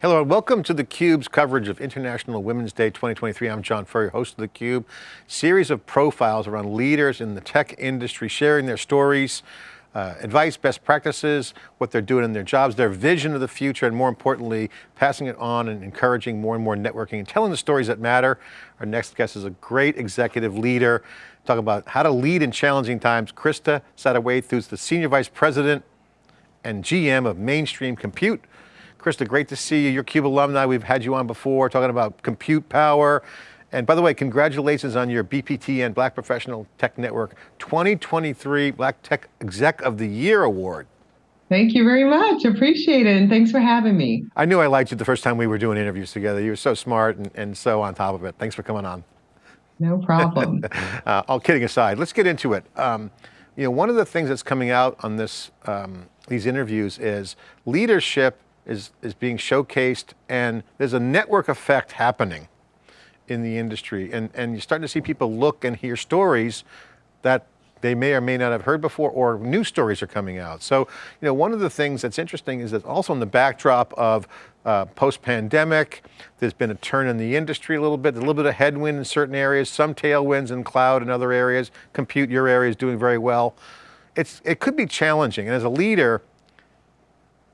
Hello and welcome to theCUBE's coverage of International Women's Day 2023. I'm John Furrier, host of theCUBE. Series of profiles around leaders in the tech industry, sharing their stories, uh, advice, best practices, what they're doing in their jobs, their vision of the future, and more importantly, passing it on and encouraging more and more networking and telling the stories that matter. Our next guest is a great executive leader, talking about how to lead in challenging times. Krista Satterthwaite, who's the Senior Vice President and GM of Mainstream Compute, Krista, great to see you. You're CUBE alumni. We've had you on before talking about compute power. And by the way, congratulations on your BPTN Black Professional Tech Network 2023 Black Tech Exec of the Year Award. Thank you very much. Appreciate it. And thanks for having me. I knew I liked you the first time we were doing interviews together. You were so smart and, and so on top of it. Thanks for coming on. No problem. uh, all kidding aside, let's get into it. Um, you know, one of the things that's coming out on this, um, these interviews is leadership is, is being showcased and there's a network effect happening in the industry. And, and you're starting to see people look and hear stories that they may or may not have heard before or new stories are coming out. So, you know, one of the things that's interesting is that also in the backdrop of uh, post-pandemic, there's been a turn in the industry a little bit, a little bit of headwind in certain areas, some tailwinds in cloud and other areas, compute, your area is doing very well. It's, it could be challenging. And as a leader,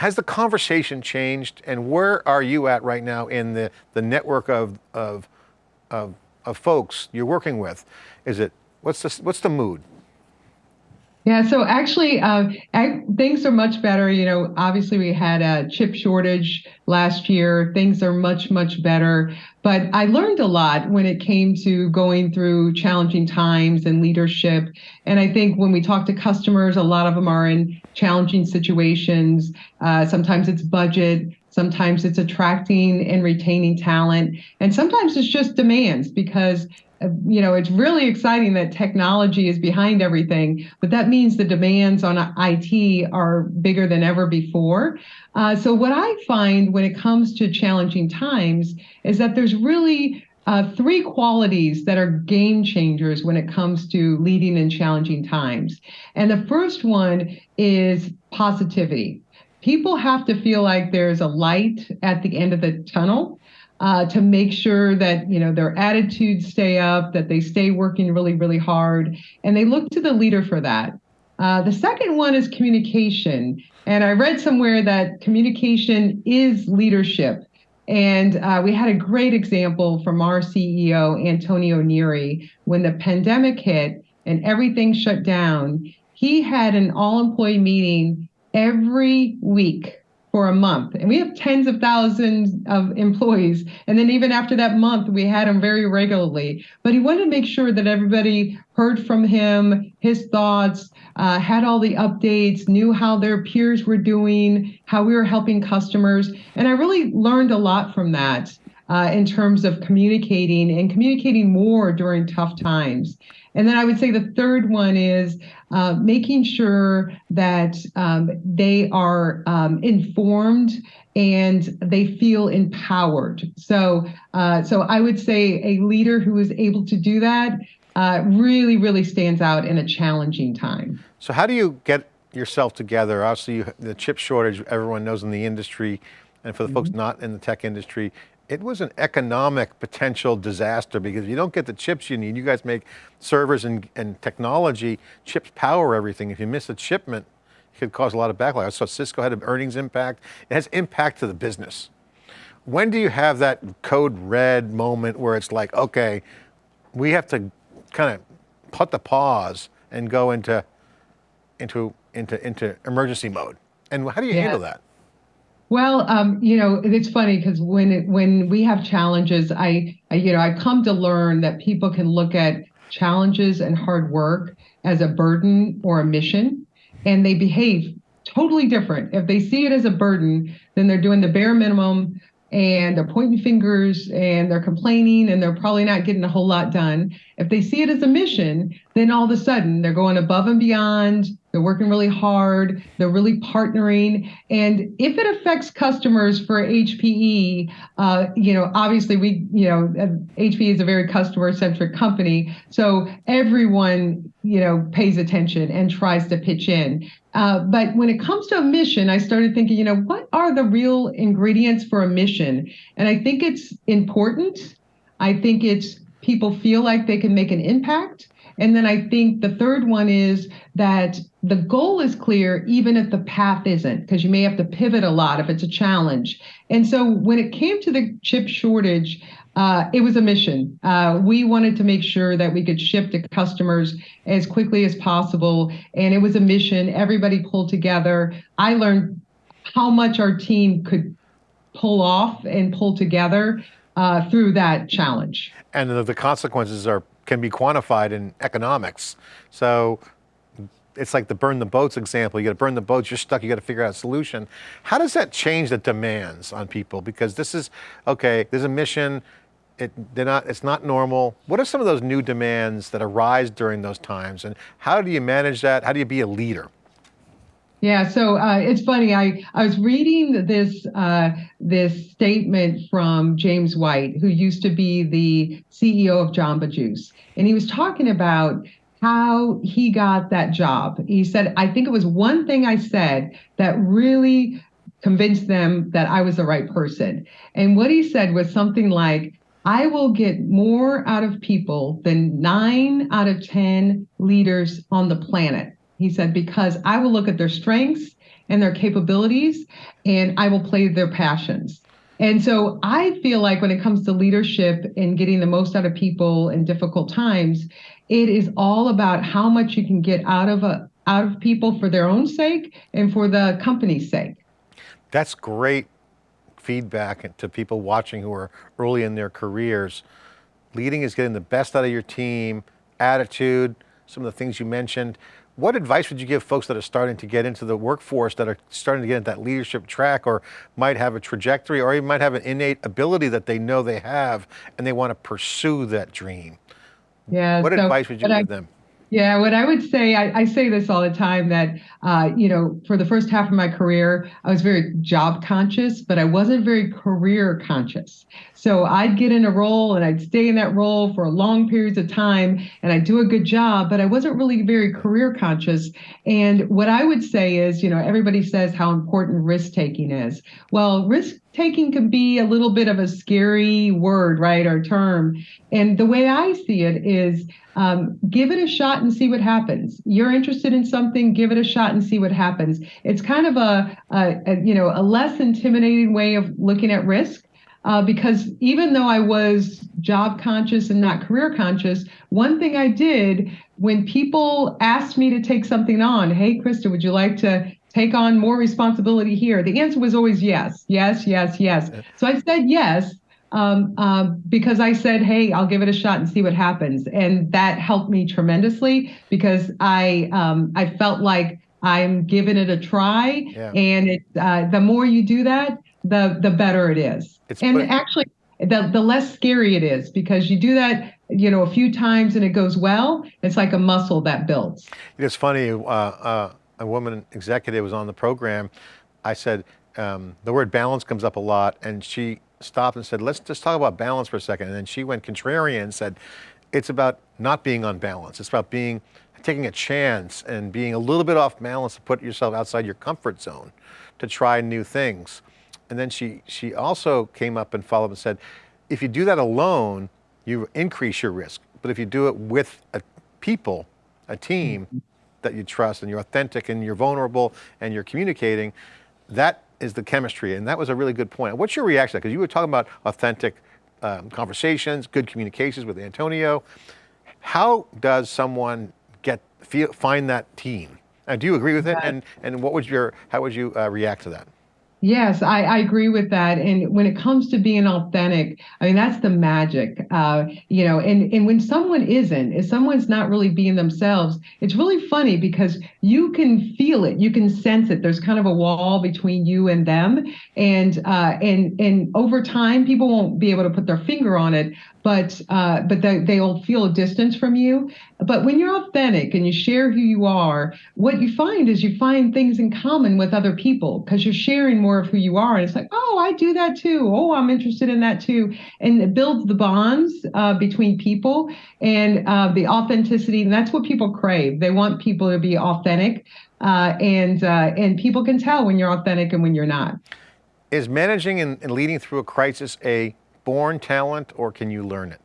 has the conversation changed and where are you at right now in the, the network of, of, of, of folks you're working with? Is it, what's the, what's the mood? Yeah, so actually, uh, things are much better. You know, obviously we had a chip shortage last year. Things are much, much better. But I learned a lot when it came to going through challenging times and leadership. And I think when we talk to customers, a lot of them are in challenging situations. Uh, sometimes it's budget. Sometimes it's attracting and retaining talent. And sometimes it's just demands because you know, it's really exciting that technology is behind everything, but that means the demands on IT are bigger than ever before. Uh, so what I find when it comes to challenging times is that there's really uh, three qualities that are game changers when it comes to leading in challenging times. And the first one is positivity. People have to feel like there's a light at the end of the tunnel uh, to make sure that you know their attitudes stay up, that they stay working really, really hard, and they look to the leader for that. Uh, the second one is communication, and I read somewhere that communication is leadership. And uh, we had a great example from our CEO, Antonio Neri, when the pandemic hit and everything shut down. He had an all employee meeting every week for a month. And we have tens of thousands of employees. And then even after that month, we had him very regularly. But he wanted to make sure that everybody heard from him, his thoughts, uh, had all the updates, knew how their peers were doing, how we were helping customers. And I really learned a lot from that. Uh, in terms of communicating and communicating more during tough times. And then I would say the third one is uh, making sure that um, they are um, informed and they feel empowered. So, uh, so I would say a leader who is able to do that uh, really, really stands out in a challenging time. So how do you get yourself together? Obviously, you, the chip shortage, everyone knows in the industry, and for the mm -hmm. folks mm-hmm. not in the tech industry, it was an economic potential disaster because if you don't get the chips you need, you guys make servers and, and technology, chips power everything. If you miss a shipment, it could cause a lot of backlash. So Cisco had an earnings impact. It has impact to the business. When do you have that code red moment where it's like, okay, we have to kind of put the pause and go into, into, into, into emergency mode? And how do you yeah. handle that? Well, um, you know, it's funny because when it, when we have challenges, I, I, you know, I come to learn that people can look at challenges and hard work as a burden or a mission, and they behave totally different. If they see it as a burden, then they're doing the bare minimum and they're pointing fingers and they're complaining and they're probably not getting a whole lot done. If they see it as a mission, then all of a sudden they're going above and beyond. They're working really hard. They're really partnering. And if it affects customers for HPE, uh, you know, obviously we, you know, HPE is a very customer centric company. So everyone, you know, pays attention and tries to pitch in. Uh, but when it comes to a mission, I started thinking, you know, what are the real ingredients for a mission? And I think it's important. I think it's people feel like they can make an impact. And then I think the third one is that the goal is clear, even if the path isn't, because you may have to pivot a lot if it's a challenge. And so when it came to the chip shortage, uh, it was a mission. Uh, we wanted to make sure that we could ship to customers as quickly as possible. And it was a mission. Everybody pulled together. I learned how much our team could pull off and pull together uh, through that challenge. And the, the consequences are can be quantified in economics. So it's like the burn the boats example. You got to burn the boats, you're stuck, you got to figure out a solution. How does that change the demands on people? Because this is, okay, there's a mission, it, they're not, it's not normal. What are some of those new demands that arise during those times? And how do you manage that? How do you be a leader? Yeah, so uh, it's funny. I, I was reading this uh, this statement from James White, who used to be the CEO of Jamba Juice, and he was talking about how he got that job. He said, "I think it was one thing I said that really convinced them that I was the right person." And what he said was something like, I will get more out of people than nine out of 10 leaders on the planet. He said, because I will look at their strengths and their capabilities and I will play their passions. And so I feel like when it comes to leadership and getting the most out of people in difficult times, it is all about how much you can get out of a out of people for their own sake and for the company's sake. That's great feedback to people watching who are early in their careers. Leading is getting the best out of your team, attitude, some of the things you mentioned. What advice would you give folks that are starting to get into the workforce, that are starting to get into that leadership track or might have a trajectory or even might have an innate ability that they know they have and they want to pursue that dream? Yeah. What so, advice would you give I, them? Yeah, what I would say, I, I say this all the time that, uh, you know, for the first half of my career, I was very job conscious, but I wasn't very career conscious. So I'd get in a role and I'd stay in that role for long periods of time and I'd do a good job, but I wasn't really very career conscious. And what I would say is, you know, everybody says how important risk taking is. Well, risk taking can be a little bit of a scary word, right, or term. And the way I see it is um, give it a shot and see what happens. You're interested in something, give it a shot and see what happens. It's kind of a, a, a you know a less intimidating way of looking at risk. Uh, because even though I was job conscious and not career conscious, one thing I did when people asked me to take something on, hey, Krista, would you like to take on more responsibility here? The answer was always yes, yes, yes, yes. So I said yes um, um, because I said, hey, I'll give it a shot and see what happens. And that helped me tremendously because I um, I felt like I'm giving it a try. Yeah. And it, uh, the more you do that, the the better it is. It's and actually, the the less scary it is because you do that you know a few times and it goes well. It's like a muscle that builds. It's funny. Uh, uh, a woman executive was on the program. I said um, the word balance comes up a lot, and she stopped and said, let's just talk about balance for a second. And then she went contrarian and said, it's about not being unbalanced. It's about being, taking a chance and being a little bit off balance to put yourself outside your comfort zone to try new things. And then she, she also came up and followed up and said, if you do that alone, you increase your risk. But if you do it with a people, a team mm-hmm. That you trust and you're authentic and you're vulnerable and you're communicating, that is the chemistry, and that was a really good point. What's your reaction? Because you were talking about authentic um, conversations, good communications with Antonio. How does someone get feel, find that team? And do you agree with it? And and what would your how would you uh, react to that? Yes, I, I agree with that. And when it comes to being authentic, I mean, that's the magic. Uh, you know, and, and when someone isn't, if someone's not really being themselves, it's really funny because you can feel it, you can sense it. There's kind of a wall between you and them. And uh, and and over time, people won't be able to put their finger on it, but uh, but they, they'll feel a distance from you. But when you're authentic and you share who you are, what you find is you find things in common with other people because you're sharing more of who you are. And it's like, oh, I do that too. Oh, I'm interested in that too. And it builds the bonds uh, between people and uh, the authenticity. And that's what people crave. They want people to be authentic. Uh, and uh, and people can tell when you're authentic and when you're not. Is managing and, and leading through a crisis a born talent or can you learn it?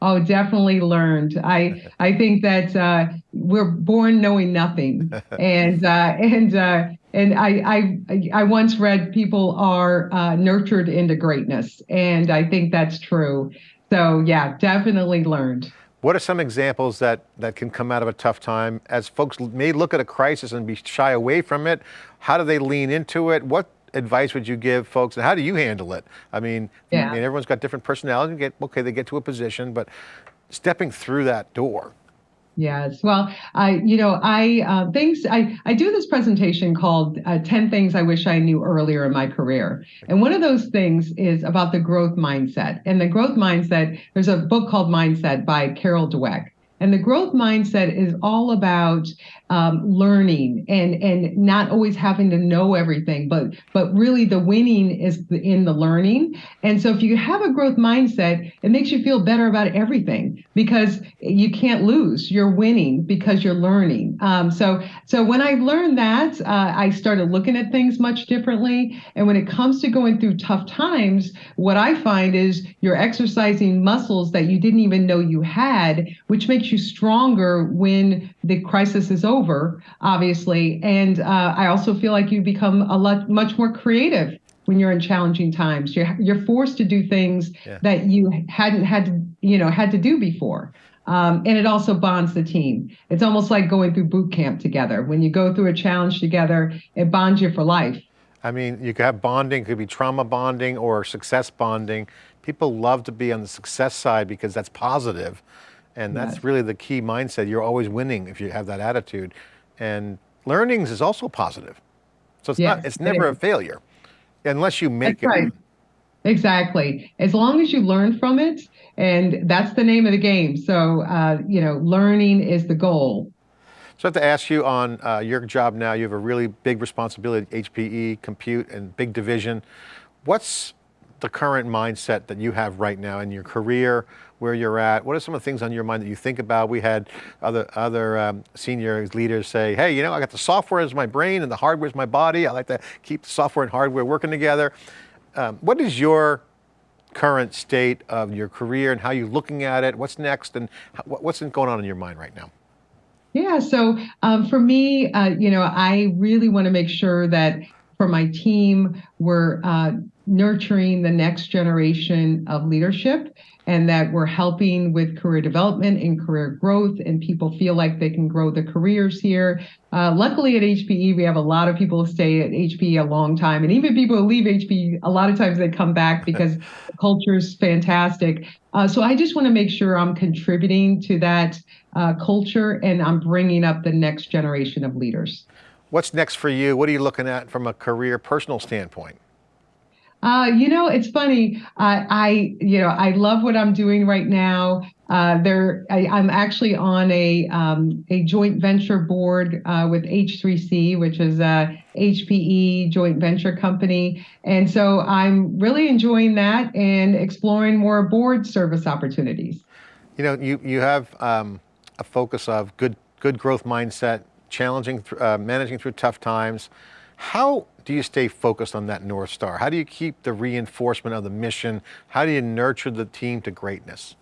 Oh, definitely learned. I I think that uh, we're born knowing nothing, and uh, and uh, and I, I I once read people are uh, nurtured into greatness, and I think that's true. So yeah, definitely learned. What are some examples that that can come out of a tough time as folks may look at a crisis and be shy away from it? How do they lean into it? What advice would you give folks and how do you handle it? I mean, yeah. I mean everyone's got different personalities. Get okay, they get to a position, but stepping through that door. Yes. Well, I, you know, I uh, things I I do this presentation called uh, 10 things I wish I knew earlier in my career. And one of those things is about the growth mindset. And the growth mindset, there's a book called Mindset by Carol Dweck. And the growth mindset is all about um, learning and and not always having to know everything, but but really the winning is in the learning. And so if you have a growth mindset, it makes you feel better about everything because you can't lose. You're winning because you're learning. Um, so so when I learned that, uh, I started looking at things much differently. And when it comes to going through tough times, what I find is you're exercising muscles that you didn't even know you had, which makes you stronger when the crisis is over obviously. And uh, I also feel like you become a lot much more creative when you're in challenging times. You're you're forced to do things yeah. that you hadn't had to you know had to do before. Um, and it also bonds the team. It's almost like going through boot camp together. When you go through a challenge together, it bonds you for life. I mean, you could have bonding, it could be trauma bonding or success bonding. People love to be on the success side because that's positive. And that's really the key mindset. You're always winning if you have that attitude. And learnings is also positive. So it's yes, not, it's never it a failure unless you make that's it. Right. Exactly. As long as you learn from it, and that's the name of the game. So, uh, you know, learning is the goal. So I have to ask you on uh, your job now, you have a really big responsibility, HPE, compute, and big division. What's the current mindset that you have right now in your career, where you're at? What are some of the things on your mind that you think about? We had other, other um, senior leaders say, hey, you know, I got the software as my brain and the hardware is my body. I like to keep the software and hardware working together. Um, what is your current state of your career and how you're looking at it? What's next and what's going on in your mind right now? Yeah, so um, for me, uh, you know, I really want to make sure that for my team, we're uh, nurturing the next generation of leadership and that we're helping with career development and career growth and people feel like they can grow their careers here. Uh, luckily at HPE, we have a lot of people who stay at HPE a long time. And even people who leave HPE, a lot of times they come back because the culture is fantastic. Uh, so I just want to make sure I'm contributing to that uh, culture and I'm bringing up the next generation of leaders. What's next for you? What are you looking at from a career personal standpoint? Uh, you know, it's funny. Uh, I, you know, I love what I'm doing right now. Uh, there, I, am actually on a um, a joint venture board uh, with H3C, which is a HPE joint venture company, and so I'm really enjoying that and exploring more board service opportunities. You know, you you have um, a focus of good good growth mindset, challenging, uh, managing through tough times. How do you stay focused on that North Star? How do you keep the reinforcement of the mission? How do you nurture the team to greatness?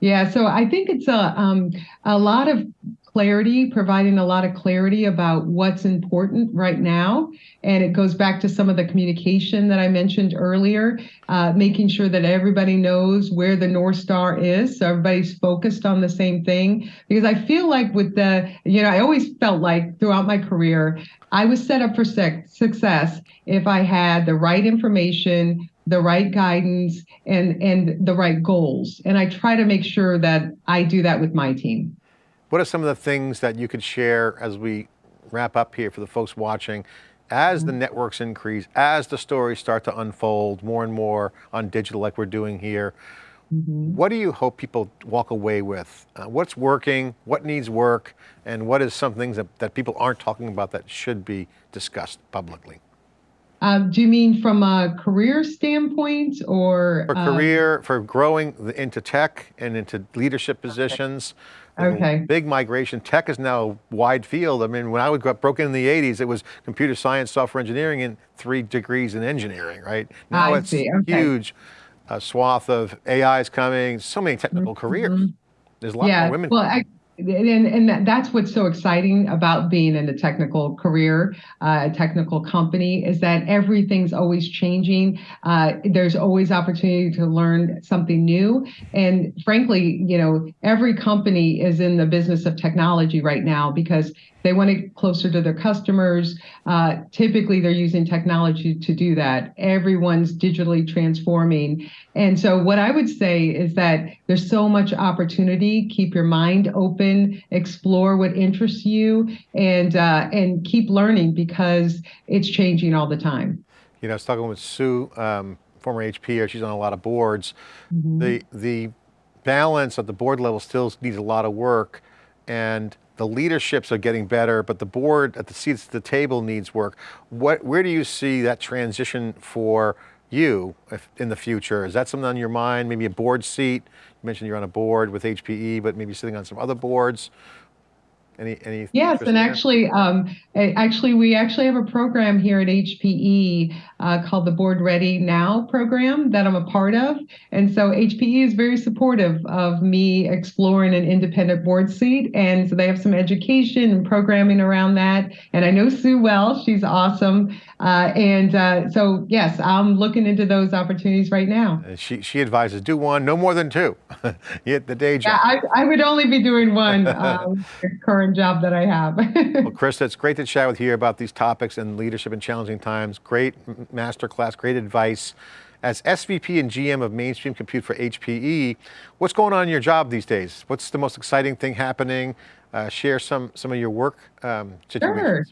Yeah, so I think it's a um, a lot of clarity, providing a lot of clarity about what's important right now. And it goes back to some of the communication that I mentioned earlier, uh, making sure that everybody knows where the North Star is. So everybody's focused on the same thing. Because I feel like with the, you know, I always felt like throughout my career, I was set up for success if I had the right information, the right guidance and and the right goals and i try to make sure that i do that with my team what are some of the things that you could share as we wrap up here for the folks watching as the networks increase as the stories start to unfold more and more on digital like we're doing here mm -hmm. what do you hope people walk away with uh, what's working what needs work and what is some things that, that people aren't talking about that should be discussed publicly um, do you mean from a career standpoint or? For um, career, for growing into tech and into leadership positions. Okay. Big migration. Tech is now a wide field. I mean, when I was broke in the 80s, it was computer science, software engineering, and three degrees in engineering, right? Now I it's see. Okay. huge uh, swath of AIs coming, so many technical mm -hmm. careers. There's a lot yeah. more women. Well, and, and that's what's so exciting about being in a technical career, uh, a technical company, is that everything's always changing. Uh, there's always opportunity to learn something new. And frankly, you know, every company is in the business of technology right now because they want to get closer to their customers. Uh, typically, they're using technology to do that. Everyone's digitally transforming. And so, what I would say is that there's so much opportunity. Keep your mind open, explore what interests you, and uh, and keep learning because it's changing all the time. You know, I was talking with Sue, um, former HP, she's on a lot of boards. Mm -hmm. The the balance at the board level still needs a lot of work, and the leaderships are getting better, but the board at the seats at the table needs work. What, where do you see that transition for you in the future? Is that something on your mind? Maybe a board seat? You mentioned you're on a board with HPE, but maybe sitting on some other boards. Any, any yes, and there? actually, um, actually, we actually have a program here at HPE uh, called the Board Ready Now program that I'm a part of, and so HPE is very supportive of me exploring an independent board seat, and so they have some education and programming around that. And I know Sue well; she's awesome, uh, and uh, so yes, I'm looking into those opportunities right now. She she advises do one, no more than two. Get the day job. Yeah, I, I would only be doing one. Um, current job that I have. well, Chris, it's great to chat with you about these topics and leadership in challenging times. Great masterclass, great advice. As SVP and GM of Mainstream Compute for HPE, what's going on in your job these days? What's the most exciting thing happening? Uh, share some, some of your work um. Sure.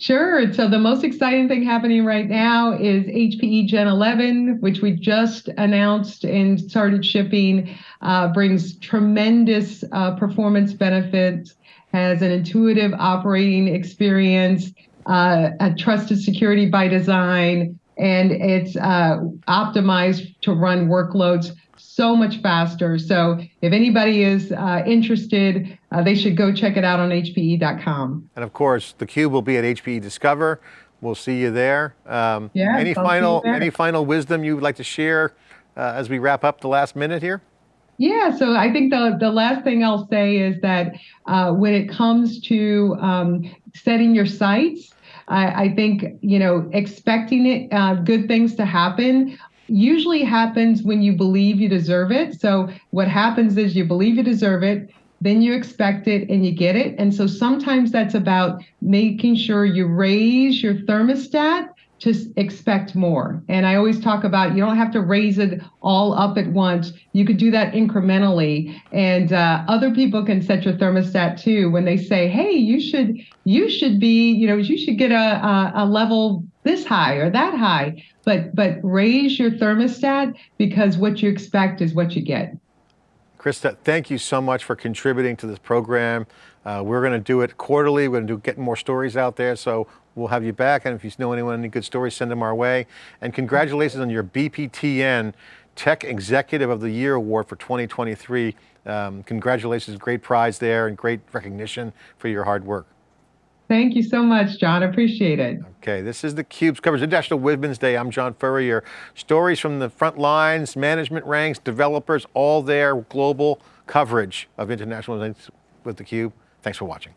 Sure. So the most exciting thing happening right now is HPE Gen 11, which we just announced and started shipping, uh, brings tremendous uh, performance benefits has an intuitive operating experience, uh, a trusted security by design, and it's uh, optimized to run workloads so much faster. So if anybody is uh, interested, uh, they should go check it out on hpe.com. And of course, theCUBE will be at HPE Discover. We'll see you there. Um, yeah, any final any final wisdom you would like to share uh, as we wrap up the last minute here? Yeah, so I think the, the last thing I'll say is that uh, when it comes to um, setting your sights, I, I, think, you know, expecting it, uh, good things to happen usually happens when you believe you deserve it. So what happens is you believe you deserve it, then you expect it and you get it. And so sometimes that's about making sure you raise your thermostat to expect more. And I always talk about you don't have to raise it all up at once. You could do that incrementally, and uh, other people can set your thermostat too. When they say, "Hey, you should you should be you know you should get a a, a level this high or that high," but but raise your thermostat because what you expect is what you get. Krista, thank you so much for contributing to this program. Uh, we're going to do it quarterly. We're going to do get more stories out there. So we'll have you back. And if you know anyone, any good stories, send them our way. And congratulations on your BPTN Tech Executive of the Year Award for 2023. Um, congratulations, great prize there and great recognition for your hard work. Thank you so much, John. Appreciate it. Okay, this is theCUBE's coverage of International Women's Day. I'm John Furrier. Stories from the front lines, management ranks, developers, all there, global coverage of International Women's with theCUBE. Thanks for watching.